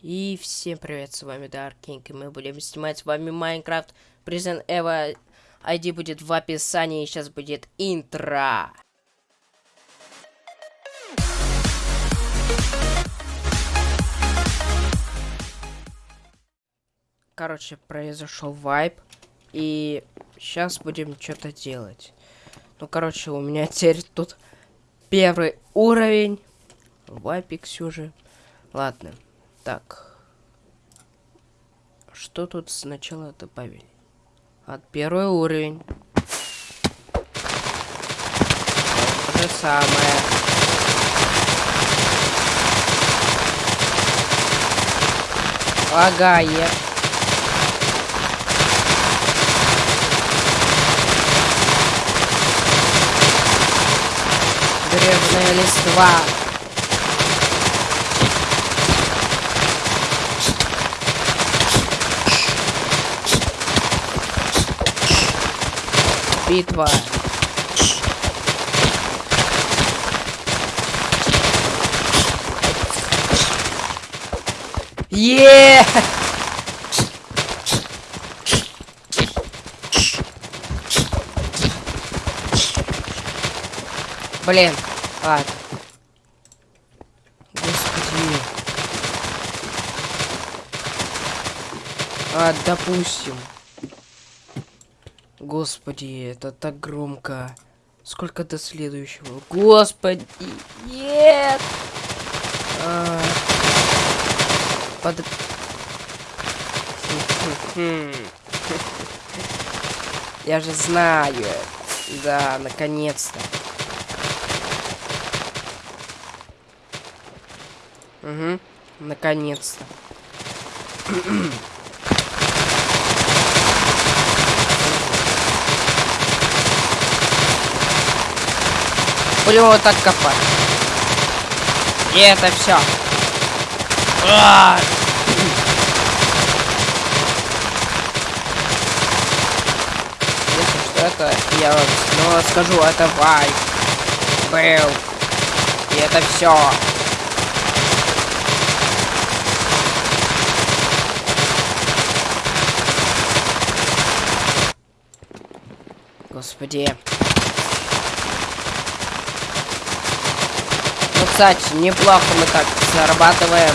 И всем привет, с вами Dark King, и мы будем снимать с вами Майнкрафт Prison Evo. ID будет в описании, сейчас будет интро. Короче, произошел вайп, и сейчас будем что-то делать. Ну, короче, у меня теперь тут первый уровень. Вайпик все. Ладно. Так. Что тут сначала добавили? От первый уровень. То же самое. Лагает. Древняя листва. Битва. Е! Блин, ладно. Господи. А, допустим. Господи, это так громко. Сколько до следующего? Господи, нет! А... Под... Я же знаю. Да, наконец-то. Угу, наконец-то. Будем вот так копать. И это все. Если что, это я вам снова скажу, это вайп. Был. И это все. Господи. Кстати, неплохо мы так зарабатываем.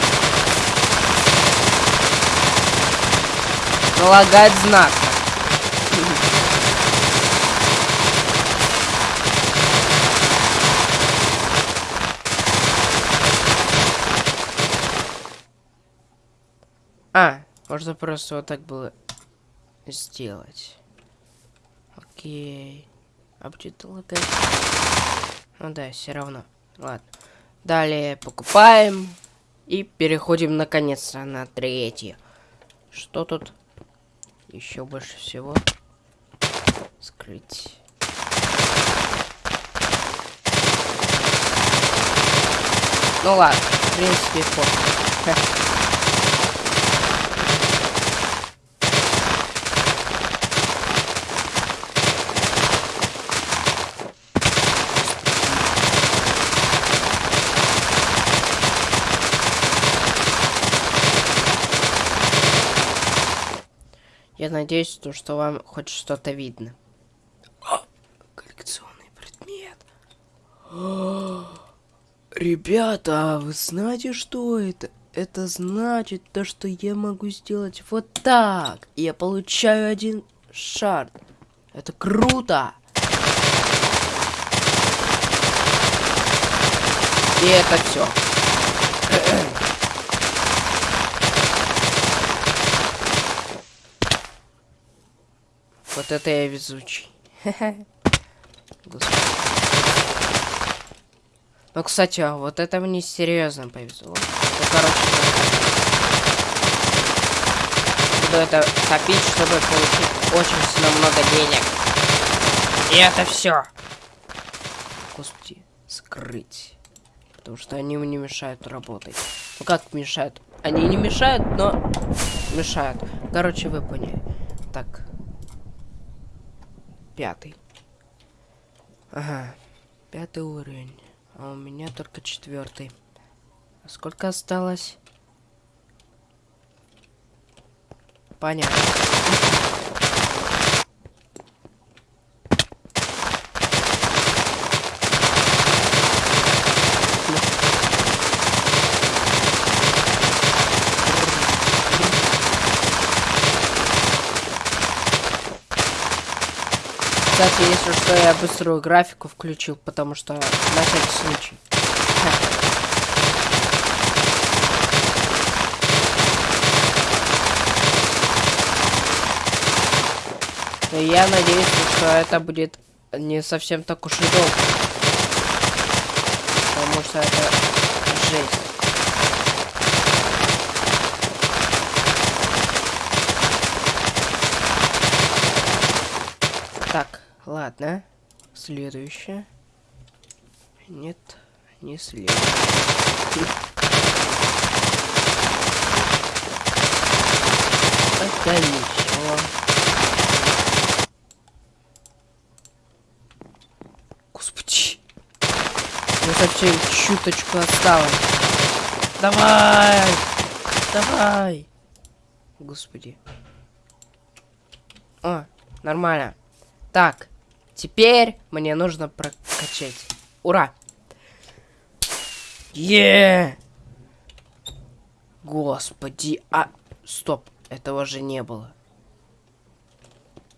Налагать знак. А, можно просто вот так было сделать. Окей. А будет лагать? Ну да, все равно. Ладно. Далее покупаем. И переходим наконец-то на третье. Что тут еще больше всего? Скрыть. Ну ладно, в принципе, фото. Я надеюсь, то, что вам хоть что-то видно. О, коллекционный предмет. О, ребята, а вы знаете, что это? Это значит то, что я могу сделать вот так. И я получаю один шар. Это круто. И это все. Вот это я везучий. Ну, кстати, а вот это мне серьезно повезло. Ну, короче, буду это копить, чтобы получить очень сильно много денег. И это все. Господи, скрыть. Потому что они мне мешают работать. Ну как мешают? Они не мешают, но мешают. Короче, вы поняли. Так, пятый. Ага, пятый уровень. А у меня только четвертый. А сколько осталось? Понятно. Кстати, если что, я быструю графику включил, потому что на всякий случай. Я надеюсь, что это будет не совсем так уж и долго. Потому что это жесть. Так, ладно. Следующее. Нет, не следующее. Это ничего. Господи. Мне совсем чуточку осталось. Давай! Давай! Господи. О, нормально. Так, теперь мне нужно прокачать. Ура! Е! Господи, а... Стоп, этого же не было.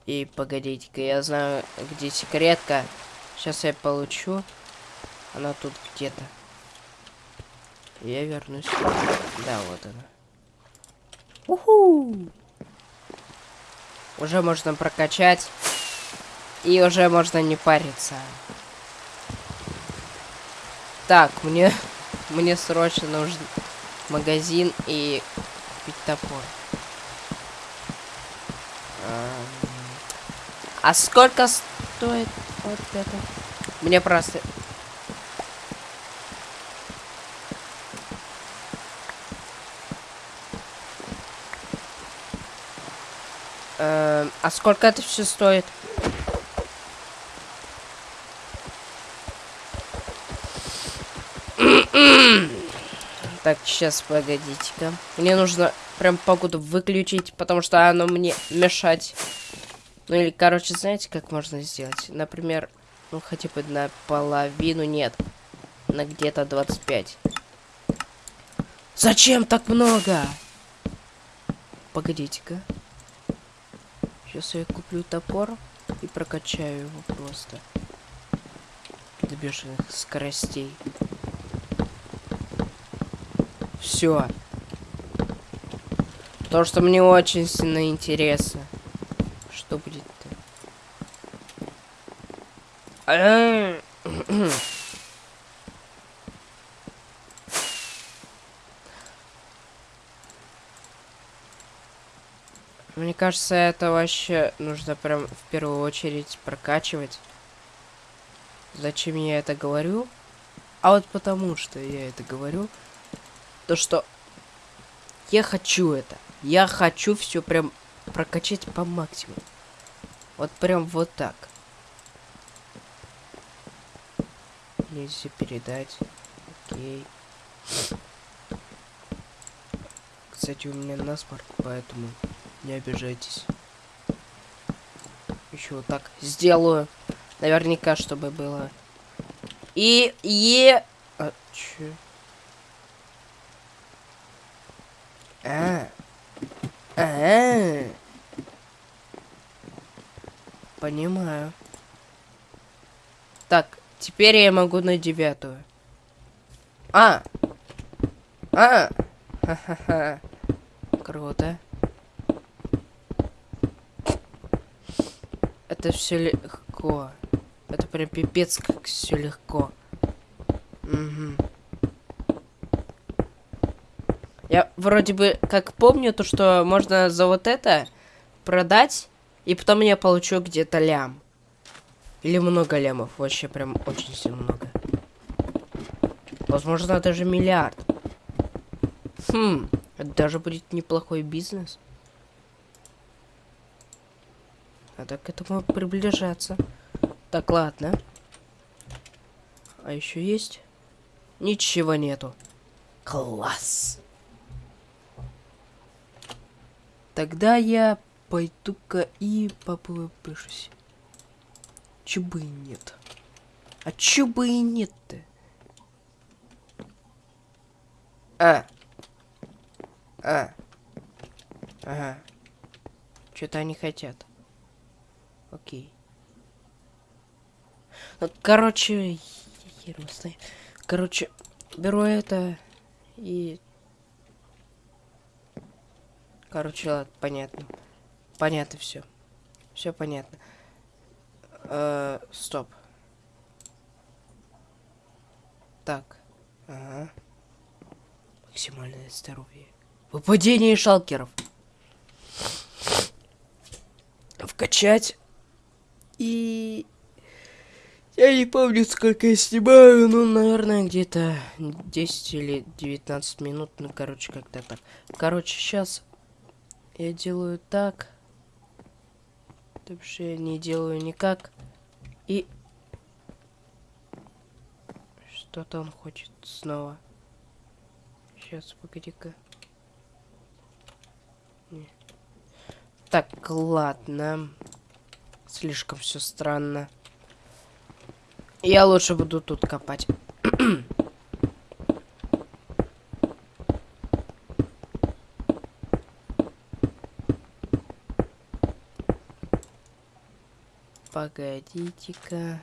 И погодите-ка, я знаю, где секретка. Сейчас я получу. Она тут где-то. Я вернусь. Да, вот она. Уху! Уже можно прокачать. И уже можно не париться. Так, мне, мне срочно нужен магазин и купить топор. А сколько стоит вот это? Мне просто... Эм, а сколько это все стоит? Так, сейчас, погодите-ка. Мне нужно прям погоду выключить, потому что оно мне мешать. Ну или, короче, знаете, как можно сделать? Например, ну хотя бы на половину, нет. На где-то 25. Зачем так много? Погодите-ка. Сейчас я куплю топор и прокачаю его просто. До бешеных скоростей. Все. То, что мне очень сильно интересно. Что будет-то? Мне кажется, это вообще нужно прям в первую очередь прокачивать. Зачем я это говорю? А вот потому что я это говорю, то что я хочу это. Я хочу все прям прокачать по максимуму. Вот прям вот так. Нельзя передать. Окей. Кстати, у меня насморк, поэтому не обижайтесь. Еще вот так сделаю. Наверняка, чтобы было. И... Е... А, чё? А. -а. Понимаю. Так, теперь я могу на девятую. А. А. Круто. Это все легко. Это прям пипец, как все легко. Угу. Я вроде бы как помню то, что можно за вот это продать, и потом я получу где-то лям. Или много лямов. Вообще прям очень сильно много. Возможно, даже миллиард. Хм, это даже будет неплохой бизнес. Надо к этому приближаться. Так, ладно. А еще есть? Ничего нету. Класс. Тогда я пойду-ка и попышусь. Чё бы и нет. А чё бы и нет-то? А. А. Ага. Что-то они хотят. Окей. Ну, короче, хер. Короче, беру это и... Короче, ладно, понятно. Понятно все. Все понятно. Э, стоп. Так. Ага. Максимальное здоровье. Выпадение шалкеров. Вкачать. И... Я не помню, сколько я снимаю, ну, наверное, где-то 10 или 19 минут, ну, короче, как-то так. Короче, сейчас я делаю так. Вообще не делаю никак. И... Что-то он хочет снова. Сейчас, погоди-ка. Так, ладно. Слишком все странно. Я лучше буду тут копать. Погодите-ка.